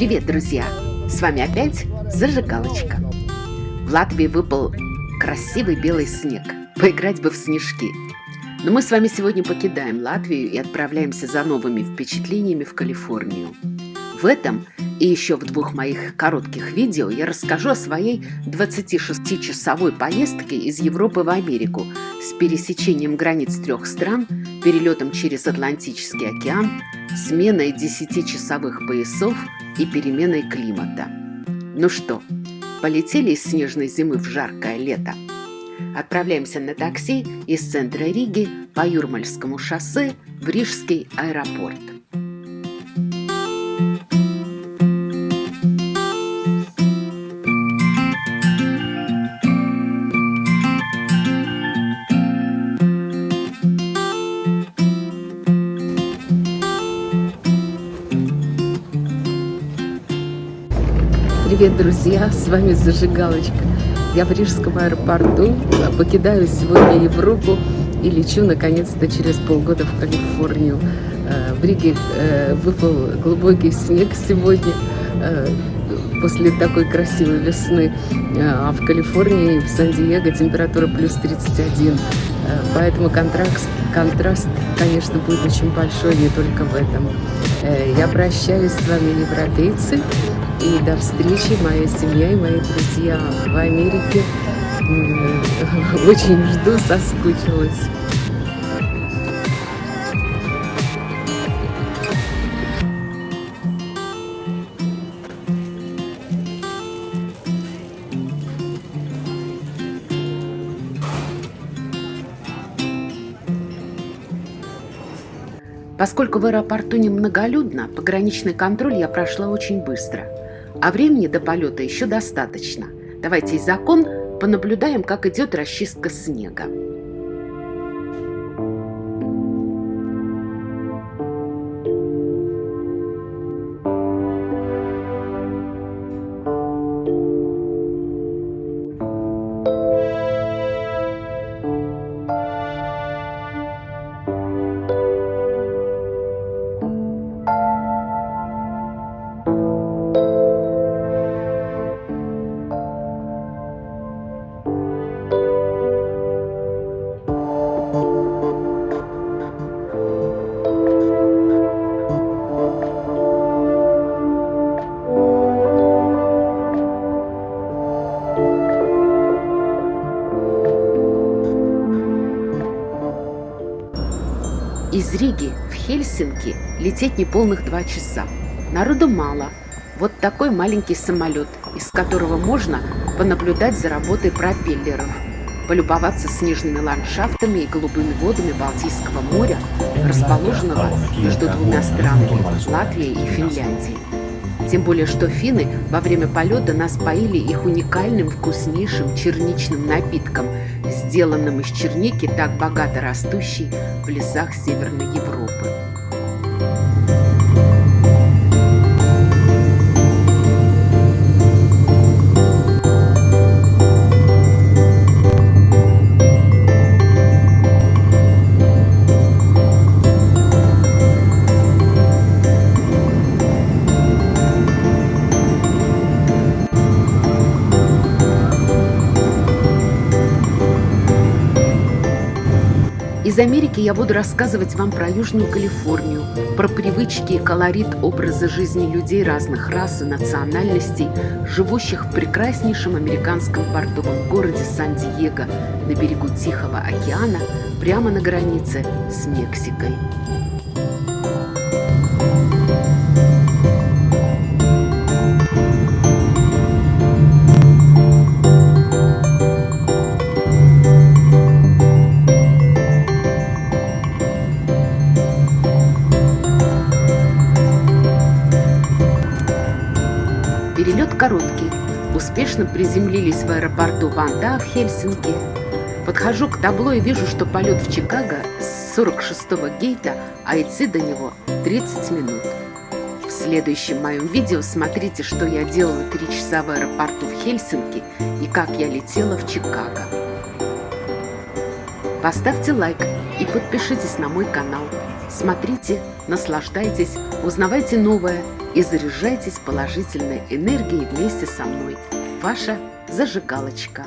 Привет, друзья! С вами опять Зажигалочка. В Латвии выпал красивый белый снег. Поиграть бы в снежки. Но мы с вами сегодня покидаем Латвию и отправляемся за новыми впечатлениями в Калифорнию. В этом и еще в двух моих коротких видео я расскажу о своей 26-часовой поездке из Европы в Америку с пересечением границ трех стран, перелетом через Атлантический океан, сменой 10-часовых поясов и переменой климата. Ну что, полетели из снежной зимы в жаркое лето? Отправляемся на такси из центра Риги по Юрмальскому шоссе в Рижский аэропорт. Привет, друзья! С вами Зажигалочка. Я в Рижском аэропорту, покидаю сегодня Европу и лечу наконец-то через полгода в Калифорнию. Э, в Риге э, выпал глубокий снег сегодня э, после такой красивой весны, а в Калифорнии, в Сан-Диего температура плюс 31. Поэтому контраст, контраст, конечно, будет очень большой не только в этом. Я прощаюсь с вами, европейцы. И до встречи, моя семья и мои друзья в Америке. Очень жду, соскучилась. Поскольку в аэропорту немноголюдно, пограничный контроль я прошла очень быстро – а времени до полета еще достаточно. Давайте из окон понаблюдаем, как идет расчистка снега. Из Риги в Хельсинки лететь неполных два часа. Народу мало. Вот такой маленький самолет, из которого можно понаблюдать за работой пропеллеров, полюбоваться снежными ландшафтами и голубыми водами Балтийского моря, расположенного между двумя странами – Латвией и Финляндией. Тем более, что финны во время полета нас поили их уникальным вкуснейшим черничным напитком, сделанным из черники, так богато растущей в лесах Северной Европы. Америки я буду рассказывать вам про Южную Калифорнию, про привычки и колорит образа жизни людей разных рас и национальностей, живущих в прекраснейшем американском портовом городе Сан-Диего на берегу Тихого океана, прямо на границе с Мексикой. Короткий. Успешно приземлились в аэропорту Ванда в Хельсинки. Подхожу к табло и вижу, что полет в Чикаго с 46-го гейта, а идти до него 30 минут. В следующем моем видео смотрите, что я делала 3 часа в аэропорту в Хельсинки и как я летела в Чикаго. Поставьте лайк и подпишитесь на мой канал. Смотрите, наслаждайтесь, узнавайте новое и заряжайтесь положительной энергией вместе со мной. Ваша зажигалочка.